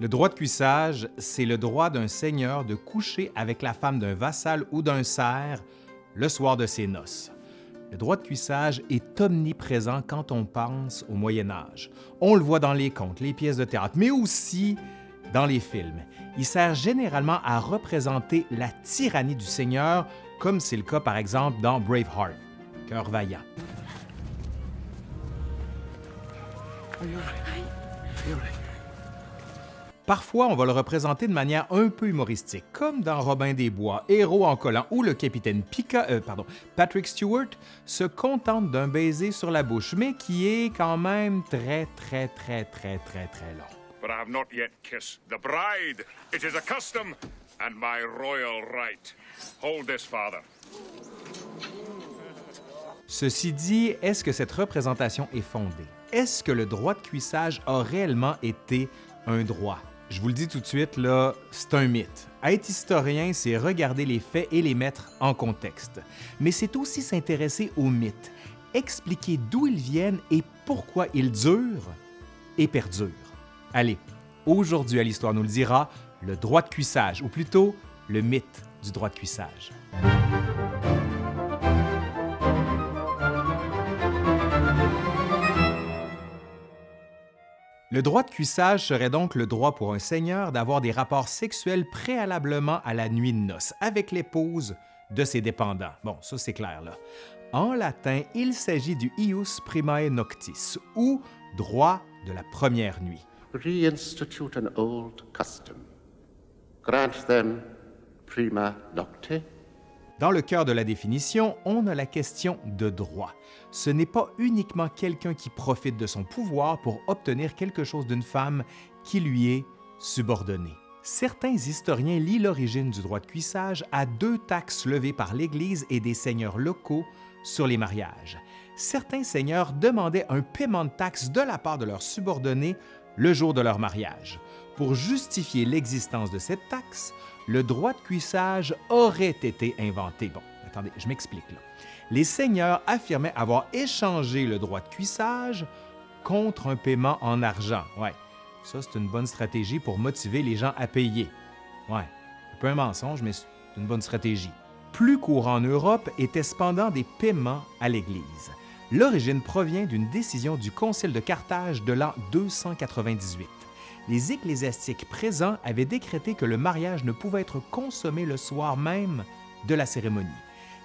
Le droit de cuissage, c'est le droit d'un seigneur de coucher avec la femme d'un vassal ou d'un serf le soir de ses noces. Le droit de cuissage est omniprésent quand on pense au Moyen Âge. On le voit dans les contes, les pièces de théâtre, mais aussi dans les films. Il sert généralement à représenter la tyrannie du Seigneur, comme c'est le cas par exemple dans Braveheart, Cœur vaillant. Parfois, on va le représenter de manière un peu humoristique, comme dans Robin des Bois, Héros en collant, où le capitaine euh, pardon, Patrick Stewart se contente d'un baiser sur la bouche, mais qui est quand même très, très, très, très, très, très long. But I have not yet kissed the bride. It is a custom and my royal right. Hold this, father. Ceci dit, est-ce que cette représentation est fondée? Est-ce que le droit de cuissage a réellement été un droit? Je vous le dis tout de suite, là, c'est un mythe. Être historien, c'est regarder les faits et les mettre en contexte. Mais c'est aussi s'intéresser aux mythes, expliquer d'où ils viennent et pourquoi ils durent et perdurent. Allez, aujourd'hui à l'Histoire nous le dira, le droit de cuissage, ou plutôt le mythe du droit de cuissage. Le droit de cuissage serait donc le droit pour un seigneur d'avoir des rapports sexuels préalablement à la nuit de noces avec l'épouse de ses dépendants. Bon, ça c'est clair là. En latin, il s'agit du ius primae noctis, ou droit de la première nuit. Reinstitute an old custom. Grant them prima nocte. Dans le cœur de la définition, on a la question de droit. Ce n'est pas uniquement quelqu'un qui profite de son pouvoir pour obtenir quelque chose d'une femme qui lui est subordonnée. Certains historiens lient l'origine du droit de cuissage à deux taxes levées par l'Église et des seigneurs locaux sur les mariages. Certains seigneurs demandaient un paiement de taxes de la part de leurs subordonnés le jour de leur mariage. Pour justifier l'existence de cette taxe, le droit de cuissage aurait été inventé. Bon, attendez, je m'explique là. Les seigneurs affirmaient avoir échangé le droit de cuissage contre un paiement en argent. Ouais, ça c'est une bonne stratégie pour motiver les gens à payer. Ouais, un peu un mensonge, mais c'est une bonne stratégie. Plus courant en Europe étaient cependant des paiements à l'Église. L'origine provient d'une décision du Concile de Carthage de l'an 298 les ecclésiastiques présents avaient décrété que le mariage ne pouvait être consommé le soir même de la cérémonie.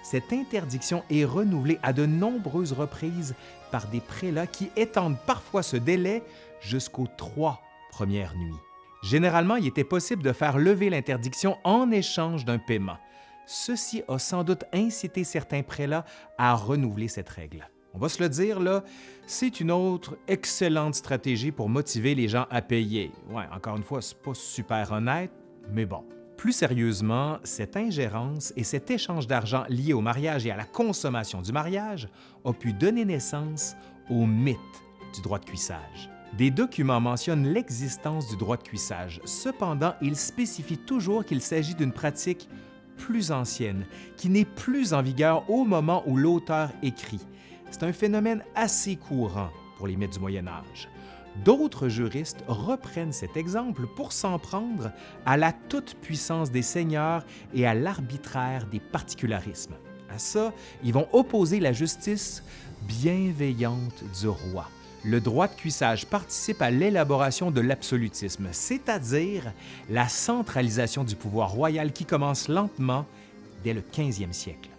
Cette interdiction est renouvelée à de nombreuses reprises par des prélats qui étendent parfois ce délai jusqu'aux trois premières nuits. Généralement, il était possible de faire lever l'interdiction en échange d'un paiement. Ceci a sans doute incité certains prélats à renouveler cette règle. On va se le dire, là, c'est une autre excellente stratégie pour motiver les gens à payer. Ouais, encore une fois, c'est pas super honnête, mais bon. Plus sérieusement, cette ingérence et cet échange d'argent lié au mariage et à la consommation du mariage ont pu donner naissance au mythe du droit de cuissage. Des documents mentionnent l'existence du droit de cuissage. Cependant, ils spécifient toujours qu'il s'agit d'une pratique plus ancienne, qui n'est plus en vigueur au moment où l'auteur écrit c'est un phénomène assez courant pour les mythes du Moyen Âge. D'autres juristes reprennent cet exemple pour s'en prendre à la toute-puissance des seigneurs et à l'arbitraire des particularismes. À ça, ils vont opposer la justice bienveillante du roi. Le droit de cuissage participe à l'élaboration de l'absolutisme, c'est-à-dire la centralisation du pouvoir royal qui commence lentement dès le 15e siècle.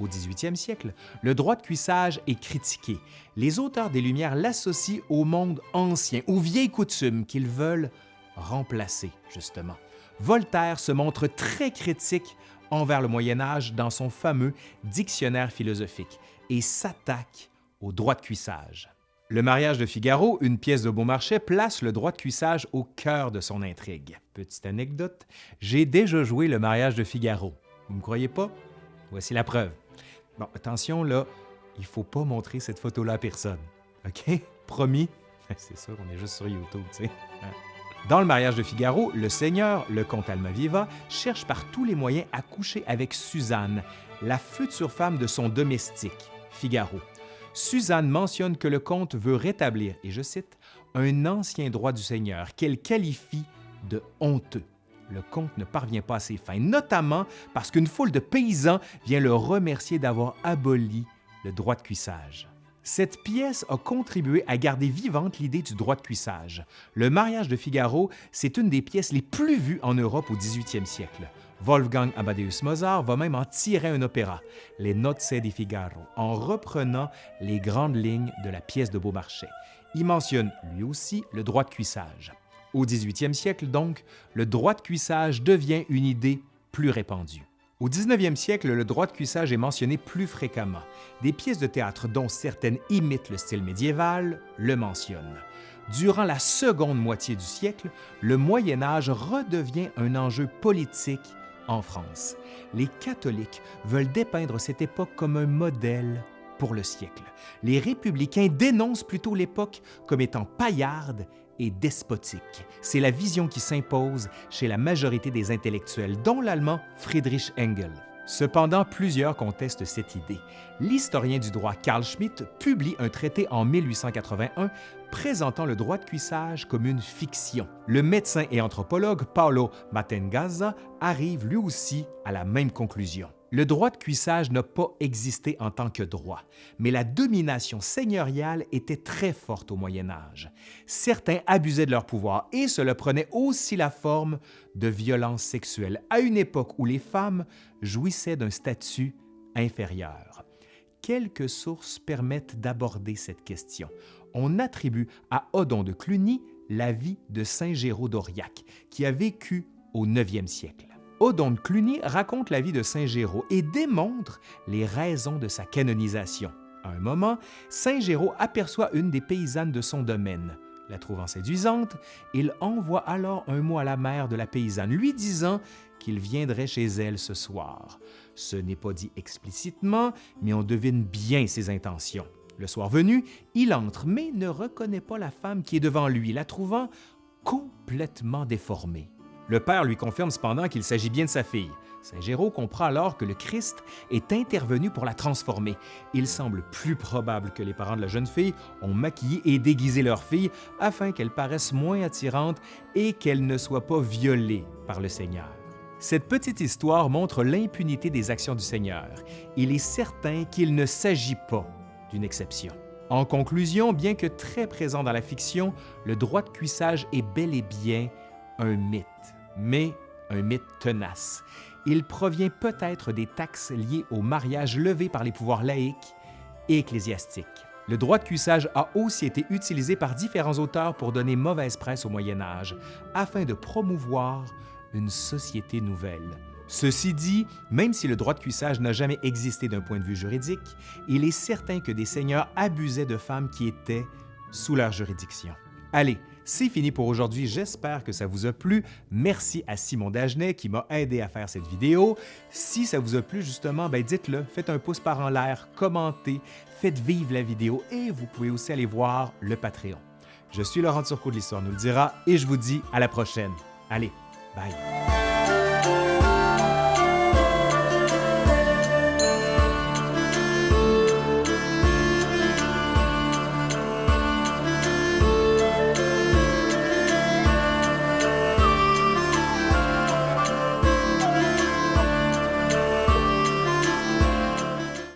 Au 18e siècle, le droit de cuissage est critiqué. Les auteurs des Lumières l'associent au monde ancien, aux vieilles coutumes qu'ils veulent remplacer, justement. Voltaire se montre très critique envers le Moyen Âge dans son fameux Dictionnaire philosophique et s'attaque au droit de cuissage. Le mariage de Figaro, une pièce de Beaumarchais, place le droit de cuissage au cœur de son intrigue. Petite anecdote, j'ai déjà joué le mariage de Figaro. Vous me croyez pas? Voici la preuve. Attention, là, il faut pas montrer cette photo-là à personne. OK? Promis? C'est sûr, on est juste sur YouTube, tu sais. Hein? Dans le mariage de Figaro, le seigneur, le comte Almaviva, cherche par tous les moyens à coucher avec Suzanne, la future femme de son domestique, Figaro. Suzanne mentionne que le comte veut rétablir, et je cite, un ancien droit du seigneur qu'elle qualifie de honteux. Le comte ne parvient pas à ses fins, notamment parce qu'une foule de paysans vient le remercier d'avoir aboli le droit de cuissage. Cette pièce a contribué à garder vivante l'idée du droit de cuissage. Le mariage de Figaro, c'est une des pièces les plus vues en Europe au 18e siècle. Wolfgang Amadeus Mozart va même en tirer un opéra, Les Nozze di Figaro, en reprenant les grandes lignes de la pièce de Beaumarchais. Il mentionne lui aussi le droit de cuissage. Au 18e siècle, donc, le droit de cuissage devient une idée plus répandue. Au 19e siècle, le droit de cuissage est mentionné plus fréquemment. Des pièces de théâtre dont certaines imitent le style médiéval le mentionnent. Durant la seconde moitié du siècle, le Moyen Âge redevient un enjeu politique en France. Les catholiques veulent dépeindre cette époque comme un modèle pour le siècle. Les républicains dénoncent plutôt l'époque comme étant paillarde et despotique. C'est la vision qui s'impose chez la majorité des intellectuels, dont l'allemand Friedrich Engel. Cependant, plusieurs contestent cette idée. L'historien du droit Carl Schmitt publie un traité en 1881 présentant le droit de cuissage comme une fiction. Le médecin et anthropologue Paolo Matengazza arrive lui aussi à la même conclusion. Le droit de cuissage n'a pas existé en tant que droit, mais la domination seigneuriale était très forte au Moyen Âge. Certains abusaient de leur pouvoir et cela prenait aussi la forme de violences sexuelles à une époque où les femmes jouissaient d'un statut inférieur. Quelques sources permettent d'aborder cette question. On attribue à Odon de Cluny la vie de Saint Géraud d'Auriac, qui a vécu au 9e siècle. Odon Cluny raconte la vie de Saint Géraud et démontre les raisons de sa canonisation. À un moment, Saint Géraud aperçoit une des paysannes de son domaine. La trouvant séduisante, il envoie alors un mot à la mère de la paysanne, lui disant qu'il viendrait chez elle ce soir. Ce n'est pas dit explicitement, mais on devine bien ses intentions. Le soir venu, il entre, mais ne reconnaît pas la femme qui est devant lui, la trouvant complètement déformée. Le père lui confirme cependant qu'il s'agit bien de sa fille. Saint Géraud comprend alors que le Christ est intervenu pour la transformer. Il semble plus probable que les parents de la jeune fille ont maquillé et déguisé leur fille afin qu'elle paraisse moins attirante et qu'elle ne soit pas violée par le Seigneur. Cette petite histoire montre l'impunité des actions du Seigneur. Il est certain qu'il ne s'agit pas d'une exception. En conclusion, bien que très présent dans la fiction, le droit de cuissage est bel et bien un mythe mais un mythe tenace. Il provient peut-être des taxes liées au mariage levé par les pouvoirs laïques et ecclésiastiques. Le droit de cuissage a aussi été utilisé par différents auteurs pour donner mauvaise presse au Moyen Âge, afin de promouvoir une société nouvelle. Ceci dit, même si le droit de cuissage n'a jamais existé d'un point de vue juridique, il est certain que des seigneurs abusaient de femmes qui étaient sous leur juridiction. Allez, c'est fini pour aujourd'hui, j'espère que ça vous a plu. Merci à Simon Dagenet qui m'a aidé à faire cette vidéo. Si ça vous a plu justement, ben dites-le, faites un pouce par en l'air, commentez, faites vivre la vidéo et vous pouvez aussi aller voir le Patreon. Je suis Laurent Turcot de l'Histoire nous le dira et je vous dis à la prochaine. Allez, bye!